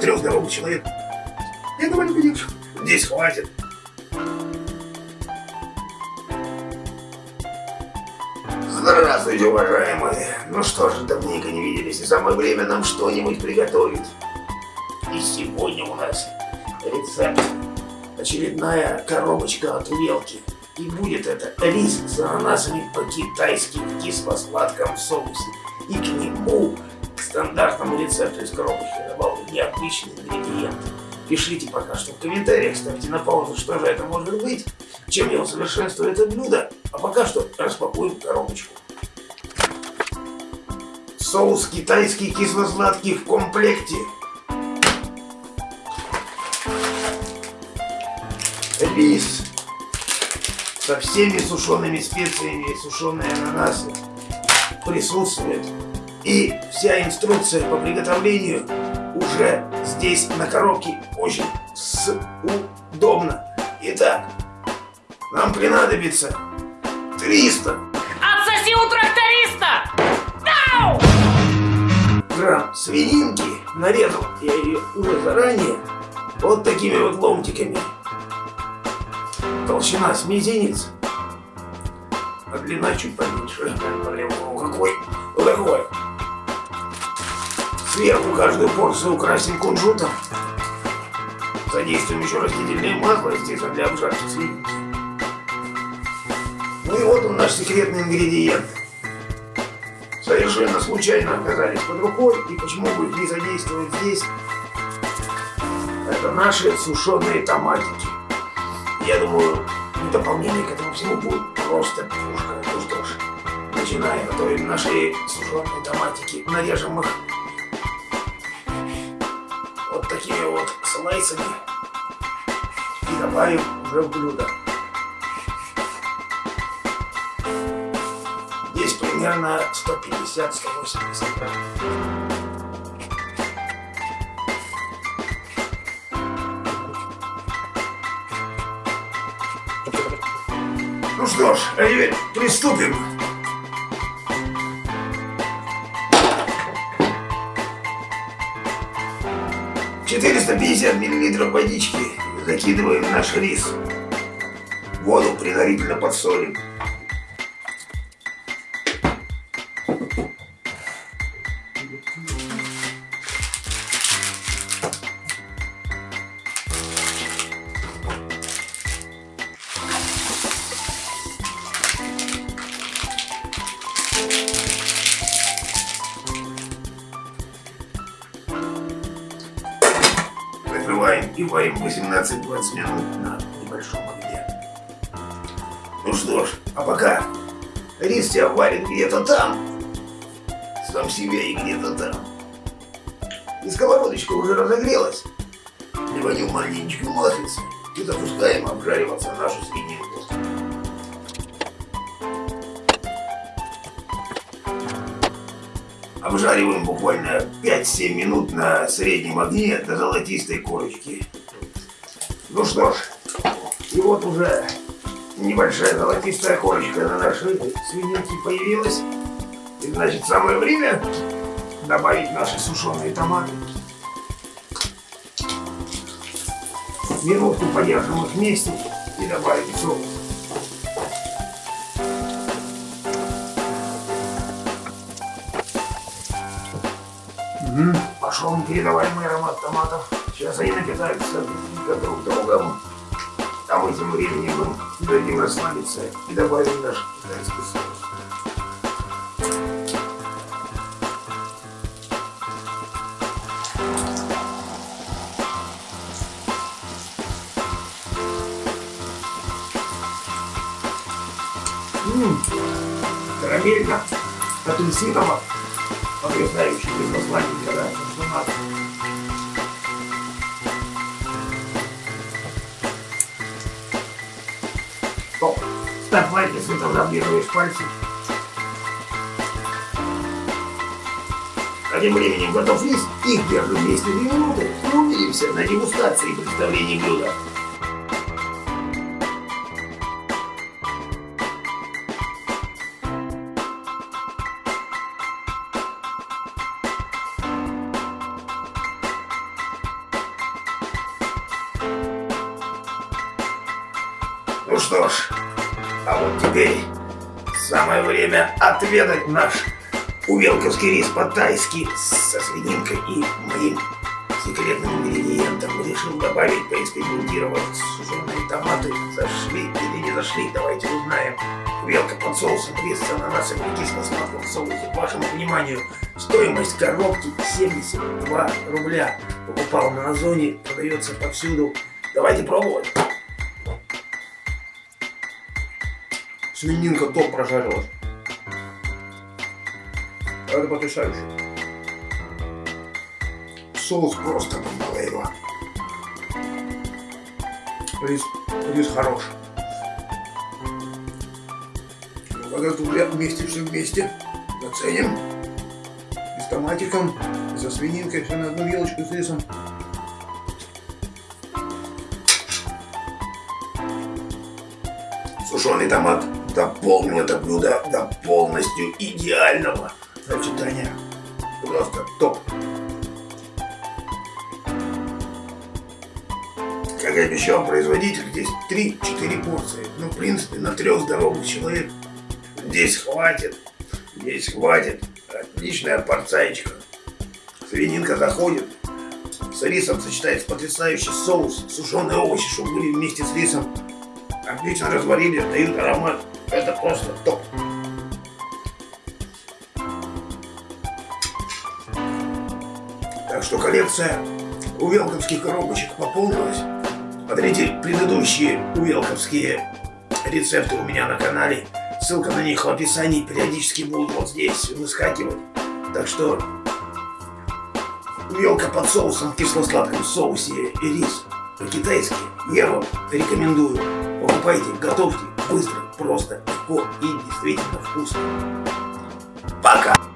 Трех здоровых человек. Я довольно девушек. Здесь хватит. Здравствуйте, уважаемые. Ну что ж, давненько не виделись, и самое время нам что-нибудь приготовить. И сегодня у нас рецепт. Очередная коробочка от Велки. И будет это рис с ананасами по-китайски в кисло-сладком соусе. И к нему, к стандартному рецепту из коробочки, добавлю необычные ингредиенты. Пишите пока что в комментариях, ставьте на паузу, что же это может быть, чем я усовершенствую это блюдо. А пока что распакуем коробочку. Соус китайский кисло-сладкий в комплекте. Рис со всеми сушеными специями и сушеные ананасы присутствует. И вся инструкция по приготовлению уже здесь на коробке очень удобно. Итак, нам понадобится 300 Отсоси у тракториста! Ау! грамм свининки. Нарезал я ее уже заранее вот такими вот ломтиками. Толщина с мизинец, а длина чуть поменьше. Блин, какой, вот такой. Сверху каждую порцию украсим кунжутом. Задействуем еще растительное масло, естественно, для обжарки свининки. Ну и вот он наш секретный ингредиент. Совершенно случайно оказались под рукой, и почему бы их не задействовать здесь? Это наши сушеные томатики. Я думаю, дополнение к этому всему будет просто пушка. Ну что ж, начинаем готовить наши сушеные томатики. Нарежем их вот такими вот слайсами и добавим уже в блюдо. Здесь примерно 150-180 грамм. Что ж, а теперь приступим. Четыреста пятьдесят миллилитров водички закидываем в наш рис. Воду предварительно подсолим. Варим 18-20 минут на небольшом огне. Ну что ж, а пока рис тебя варит где-то там, сам себе и где-то там. И сковородочка уже разогрелась. Приводим маленечко маслица и запускаем обжариваться нашу свининку. Обжариваем буквально 5-7 минут на среднем огне до золотистой корочки. Ну что ж, и вот уже небольшая золотистая корочка на нашей свининке появилась. И значит самое время добавить наши сушеные томаты. Минутку подержим их вместе и добавим соус. Мгм. Пошел непередаваемый аромат томатов. Сейчас они напитаются друг друг другом. А мы тем временем дадим расслабиться и добавим наш китайский соус. Ммм, карамелька, апельсиново, потрясающий посланник, да, что надо. Стоп, ставь лайк, если ты облизываешь пальцы. А тем временем готов рис, их держим вместе 2 минуты и увидимся на дегустации и представлении блюда. что ж, а вот теперь самое время отведать наш увелковский рис по-тайски со свининкой и моим секретным ингредиентом. Решил добавить, поэкспериментировать сушеные томаты. Зашли или не зашли, давайте узнаем. Увелка под соусом, рис с ананасом и кисло-сладком соусе. Вашему вниманию, стоимость коробки 72 рубля. Покупал на Озоне, продается повсюду. Давайте пробовать. Свининка топ прожарилась. Это потрясающе. Соус просто бомбалейва. Рис, рис хорош. Вот это вместе, все вместе. Заценим. И с томатиком, и со свининкой, все на одну вилочку с рисом. Сушеный томат дополнил это блюдо до полностью идеального сочетания. Просто топ. Как и обещал производитель, здесь 3-4 порции. Ну, в принципе, на трех здоровых человек здесь хватит. Здесь хватит. Отличная порцаечка. Свининка заходит. С рисом сочетается потрясающий соус. Сушеные овощи, чтобы были вместе с рисом. Отлично разварили, дают аромат. Это просто топ. Так что коллекция увелковских коробочек пополнилась. Смотрите предыдущие увелковские рецепты у меня на канале. Ссылка на них в описании периодически будут вот здесь выскакивать. Так что увелка под соусом в кисло-сладком соусе и рис по китайски я вам рекомендую. Покупайте, готовьте, быстро, просто, легко и действительно вкусно. Пока!